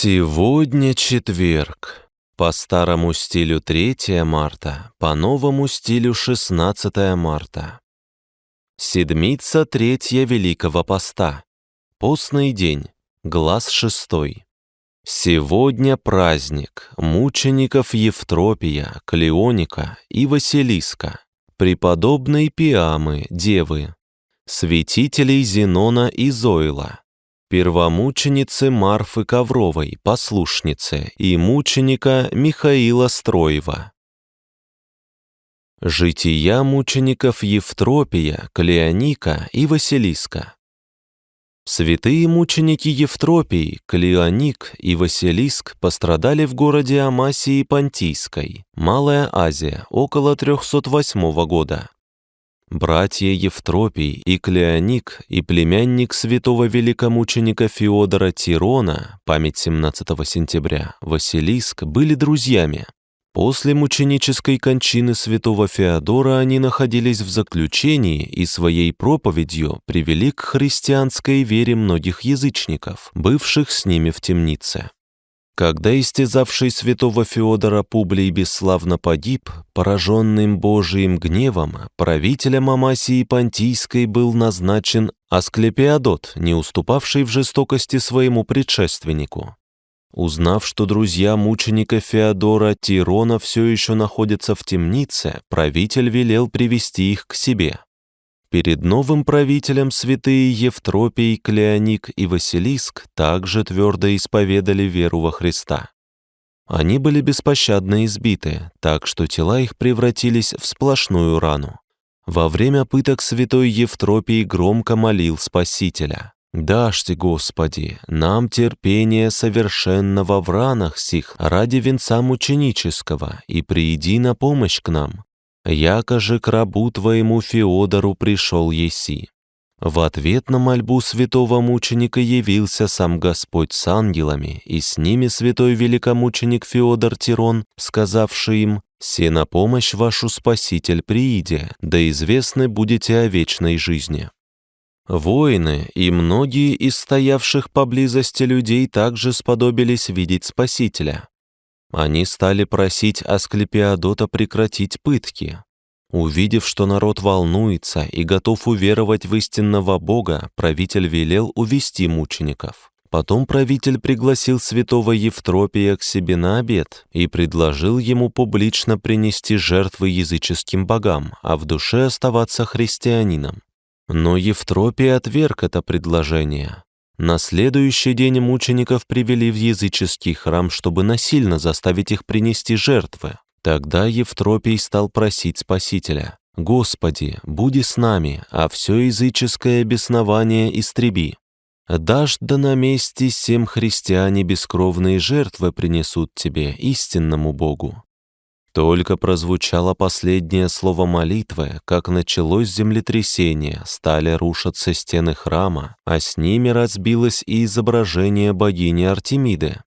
Сегодня четверг. По старому стилю 3 марта, по новому стилю 16 марта. Седмица третья Великого Поста. Постный день. Глаз шестой. Сегодня праздник мучеников Евтропия, Клеоника и Василиска, преподобной Пиамы, Девы, святителей Зенона и Зоила, первомученицы Марфы Ковровой, послушницы, и мученика Михаила Строева. Жития мучеников Евтропия, Клеоника и Василиска. Святые мученики Евтропий, Клеоник и Василиск пострадали в городе Амасии Понтийской, Малая Азия, около 308 года. Братья Евтропий и Клеоник и племянник святого великомученика Феодора Тирона, память 17 сентября, Василиск, были друзьями. После мученической кончины святого Феодора они находились в заключении и своей проповедью привели к христианской вере многих язычников, бывших с ними в темнице. Когда истязавший святого Феодора Публий бесславно погиб, пораженным Божиим гневом, правителем Амасии Понтийской был назначен Асклепиадот, не уступавший в жестокости своему предшественнику. Узнав, что друзья мученика Феодора Тирона все еще находятся в темнице, правитель велел привести их к себе. Перед новым правителем святые Евтропий, Клеоник и Василиск также твердо исповедали веру во Христа. Они были беспощадно избиты, так что тела их превратились в сплошную рану. Во время пыток святой Евтропий громко молил Спасителя. «Дашьте, Господи, нам терпение совершенного в ранах сих ради венца мученического, и прииди на помощь к нам, яко же к рабу твоему Феодору пришел еси». В ответ на мольбу святого мученика явился сам Господь с ангелами, и с ними святой великомученик Феодор Тирон, сказавший им, «Се на помощь вашу Спаситель прииде, да известны будете о вечной жизни». Воины и многие из стоявших поблизости людей также сподобились видеть Спасителя. Они стали просить Асклепиадота прекратить пытки. Увидев, что народ волнуется и готов уверовать в истинного Бога, правитель велел увести мучеников. Потом правитель пригласил святого Евтропия к себе на обед и предложил ему публично принести жертвы языческим богам, а в душе оставаться христианином. Но Евтропий отверг это предложение. На следующий день мучеников привели в языческий храм, чтобы насильно заставить их принести жертвы. Тогда Евтропий стал просить Спасителя, «Господи, буди с нами, а все языческое беснование истреби. Дашь да на месте всем христиане бескровные жертвы принесут тебе, истинному Богу». Только прозвучало последнее слово молитвы, как началось землетрясение, стали рушиться стены храма, а с ними разбилось и изображение богини Артемиды.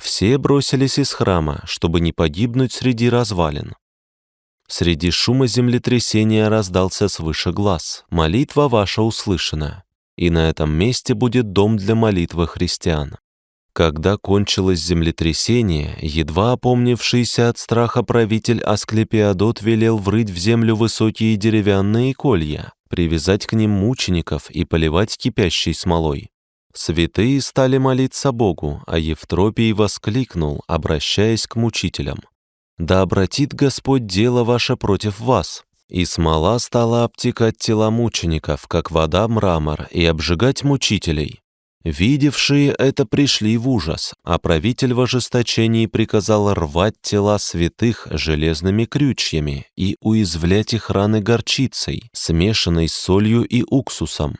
Все бросились из храма, чтобы не погибнуть среди развалин. Среди шума землетрясения раздался свыше глаз. «Молитва ваша услышана, и на этом месте будет дом для молитвы христиан». Когда кончилось землетрясение, едва опомнившийся от страха правитель Асклепиадот велел врыть в землю высокие деревянные колья, привязать к ним мучеников и поливать кипящей смолой. Святые стали молиться Богу, а Евтропий воскликнул, обращаясь к мучителям. «Да обратит Господь дело ваше против вас». И смола стала обтекать тела мучеников, как вода мрамор, и обжигать мучителей. Видевшие это пришли в ужас, а правитель в ожесточении приказал рвать тела святых железными крючьями и уязвлять их раны горчицей, смешанной с солью и уксусом.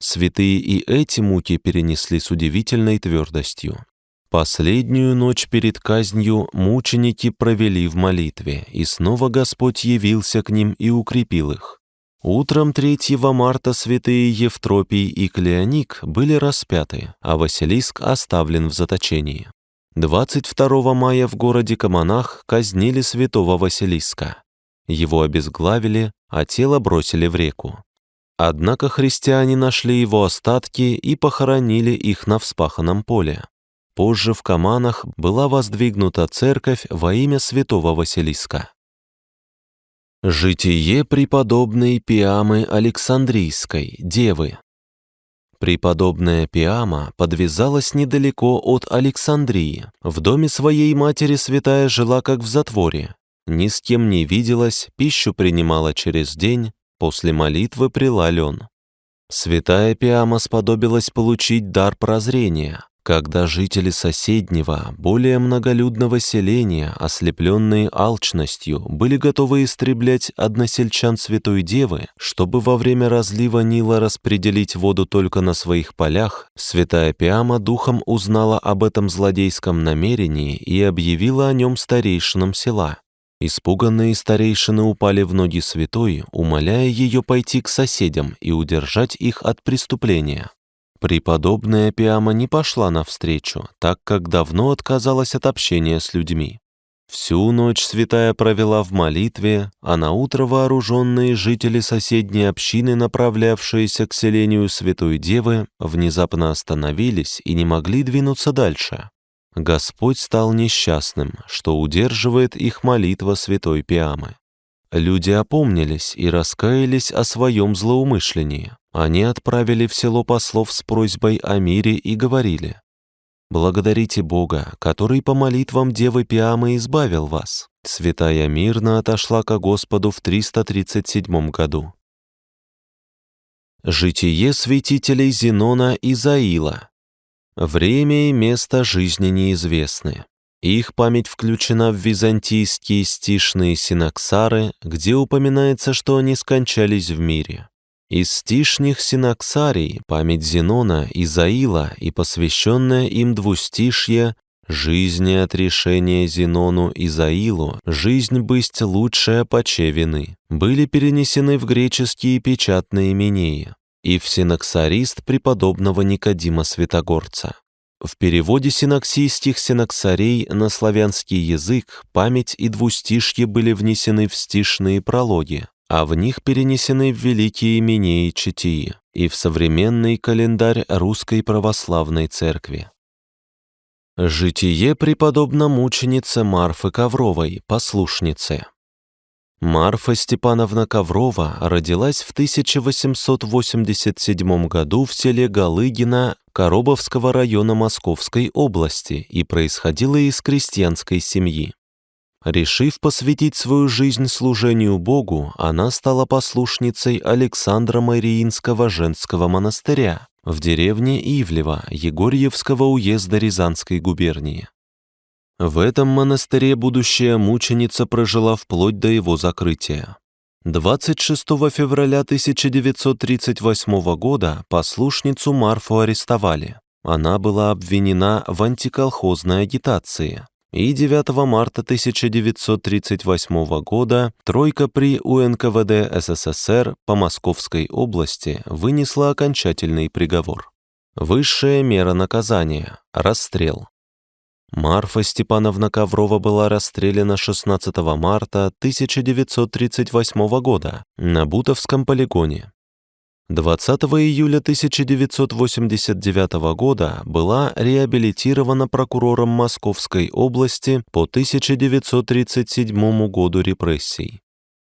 Святые и эти муки перенесли с удивительной твердостью. Последнюю ночь перед казнью мученики провели в молитве, и снова Господь явился к ним и укрепил их. Утром 3 марта святые Евтропий и Клеоник были распяты, а Василиск оставлен в заточении. 22 мая в городе Каманах казнили святого Василиска. Его обезглавили, а тело бросили в реку. Однако христиане нашли его остатки и похоронили их на вспаханном поле. Позже в Каманах была воздвигнута церковь во имя святого Василиска. Житие преподобной Пиамы Александрийской, девы. Преподобная Пиама подвязалась недалеко от Александрии. В доме своей матери святая жила как в затворе. Ни с кем не виделась, пищу принимала через день, после молитвы прила лен. Святая Пиама сподобилась получить дар прозрения, когда жители соседнего, более многолюдного селения, ослепленные алчностью, были готовы истреблять односельчан Святой Девы, чтобы во время разлива Нила распределить воду только на своих полях, святая Пиама духом узнала об этом злодейском намерении и объявила о нем старейшинам села. Испуганные старейшины упали в ноги святой, умоляя ее пойти к соседям и удержать их от преступления. Преподобная Пиама не пошла навстречу, так как давно отказалась от общения с людьми. Всю ночь святая провела в молитве, а на утро вооруженные жители соседней общины, направлявшиеся к селению Святой Девы, внезапно остановились и не могли двинуться дальше. Господь стал несчастным, что удерживает их молитва Святой Пиамы. Люди опомнились и раскаялись о своем злоумышлении. Они отправили в село послов с просьбой о мире и говорили, «Благодарите Бога, который по молитвам Девы Пиамы избавил вас». Святая мирно отошла ко Господу в 337 году. Житие святителей Зенона и Заила. Время и место жизни неизвестны. Их память включена в византийские стишные синаксары, где упоминается, что они скончались в мире. Из стишних синаксарий память Зенона и Заила и посвященное им двустишье «Жизни от решения Зенону и Заилу, жизнь бысть лучшая поче вины» были перенесены в греческие печатные именеи и в синаксарист преподобного Никодима Святогорца. В переводе синаксийских синаксарей на славянский язык память и двустишье были внесены в стишные прологи, а в них перенесены в великие имени и читии и в современный календарь Русской Православной Церкви. Житие преподобно мученицы Марфы Ковровой, послушницы. Марфа Степановна Коврова родилась в 1887 году в селе Галыгина Коробовского района Московской области и происходила из крестьянской семьи. Решив посвятить свою жизнь служению Богу, она стала послушницей Александра Мариинского женского монастыря в деревне Ивлево Егорьевского уезда Рязанской губернии. В этом монастыре будущая мученица прожила вплоть до его закрытия. 26 февраля 1938 года послушницу Марфу арестовали. Она была обвинена в антиколхозной агитации и 9 марта 1938 года тройка при УНКВД СССР по Московской области вынесла окончательный приговор. Высшая мера наказания – расстрел. Марфа Степановна Коврова была расстреляна 16 марта 1938 года на Бутовском полигоне. 20 июля 1989 года была реабилитирована прокурором Московской области по 1937 году репрессий.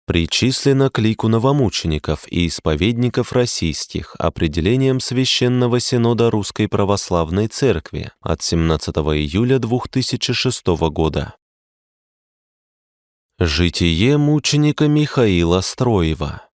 Причислена к лику новомучеников и исповедников российских определением Священного Синода Русской Православной Церкви от 17 июля 2006 года. Житие мученика Михаила Строева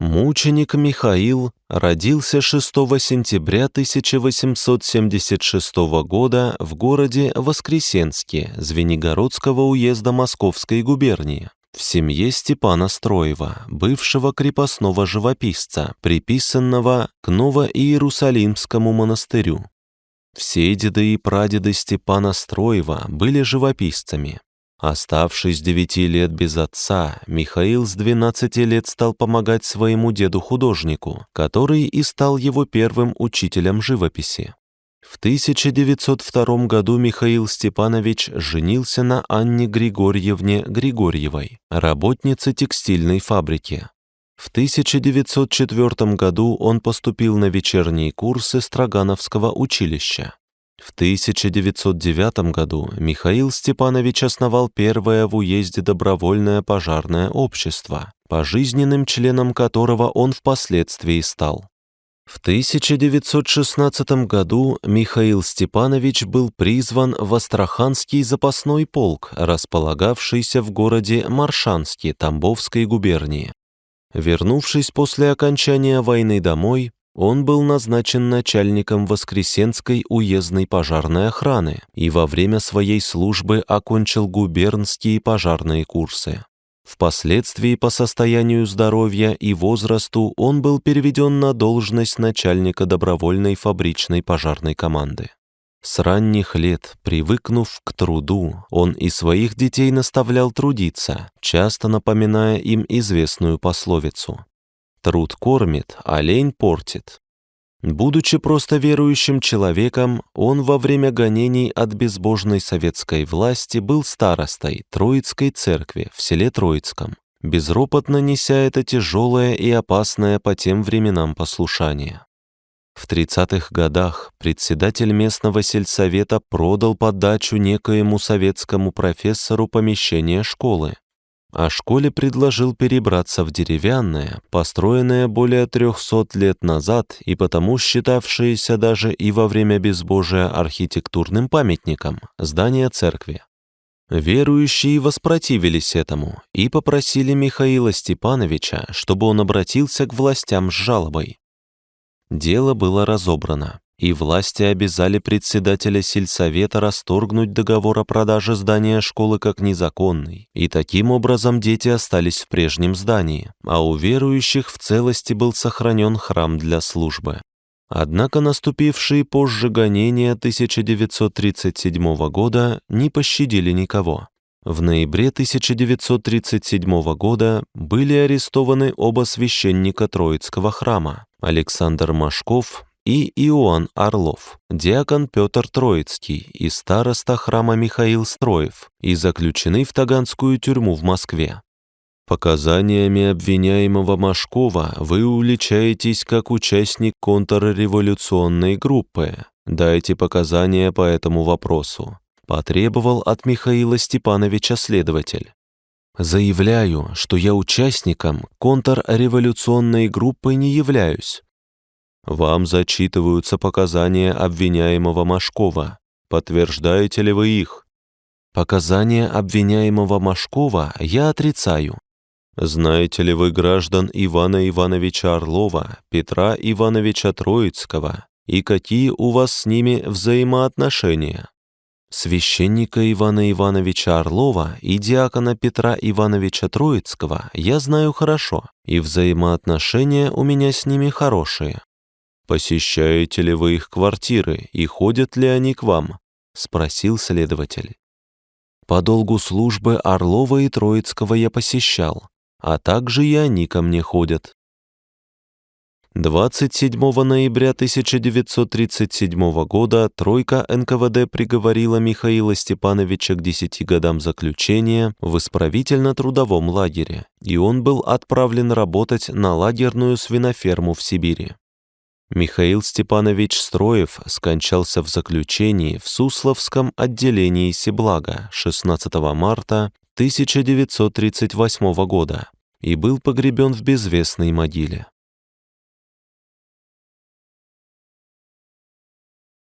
Мученик Михаил родился 6 сентября 1876 года в городе Воскресенске Звенигородского уезда Московской губернии в семье Степана Строева, бывшего крепостного живописца, приписанного к Ново-Иерусалимскому монастырю. Все деды и прадеды Степана Строева были живописцами. Оставшись девяти лет без отца, Михаил с 12 лет стал помогать своему деду-художнику, который и стал его первым учителем живописи. В 1902 году Михаил Степанович женился на Анне Григорьевне Григорьевой, работнице текстильной фабрики. В 1904 году он поступил на вечерние курсы Строгановского училища. В 1909 году Михаил Степанович основал первое в уезде добровольное пожарное общество, пожизненным членом которого он впоследствии стал. В 1916 году Михаил Степанович был призван в Астраханский запасной полк, располагавшийся в городе Маршанске Тамбовской губернии. Вернувшись после окончания войны домой, он был назначен начальником Воскресенской уездной пожарной охраны и во время своей службы окончил губернские пожарные курсы. Впоследствии по состоянию здоровья и возрасту он был переведен на должность начальника добровольной фабричной пожарной команды. С ранних лет, привыкнув к труду, он и своих детей наставлял трудиться, часто напоминая им известную пословицу «Труд кормит, а лень портит». Будучи просто верующим человеком, он во время гонений от безбожной советской власти был старостой Троицкой церкви в селе Троицком, безропотно неся это тяжелое и опасное по тем временам послушание. В 30-х годах председатель местного сельсовета продал под дачу некоему советскому профессору помещение школы, а школе предложил перебраться в деревянное, построенное более 300 лет назад и потому считавшееся даже и во время безбожия архитектурным памятником здание церкви. Верующие воспротивились этому и попросили Михаила Степановича, чтобы он обратился к властям с жалобой. Дело было разобрано и власти обязали председателя сельсовета расторгнуть договор о продаже здания школы как незаконный, и таким образом дети остались в прежнем здании, а у верующих в целости был сохранен храм для службы. Однако наступившие позже гонения 1937 года не пощадили никого. В ноябре 1937 года были арестованы оба священника Троицкого храма Александр Машков и Иоанн Орлов, диакон Петр Троицкий и староста храма Михаил Строев и заключены в Таганскую тюрьму в Москве. Показаниями обвиняемого Машкова вы уличаетесь как участник контрреволюционной группы. Дайте показания по этому вопросу. Потребовал от Михаила Степановича следователь. Заявляю, что я участником контрреволюционной группы не являюсь, вам зачитываются показания обвиняемого Машкова. Подтверждаете ли вы их? Показания обвиняемого Машкова я отрицаю. Знаете ли вы граждан Ивана Ивановича Орлова, Петра Ивановича Троицкого и какие у вас с ними взаимоотношения? Священника Ивана Ивановича Орлова и диакона Петра Ивановича Троицкого я знаю хорошо, и взаимоотношения у меня с ними хорошие. «Посещаете ли вы их квартиры и ходят ли они к вам?» — спросил следователь. «По долгу службы Орлова и Троицкого я посещал, а также и они ко мне ходят». 27 ноября 1937 года тройка НКВД приговорила Михаила Степановича к 10 годам заключения в исправительно-трудовом лагере, и он был отправлен работать на лагерную свиноферму в Сибири. Михаил Степанович Строев скончался в заключении в Сусловском отделении Сиблага 16 марта 1938 года и был погребен в безвестной могиле.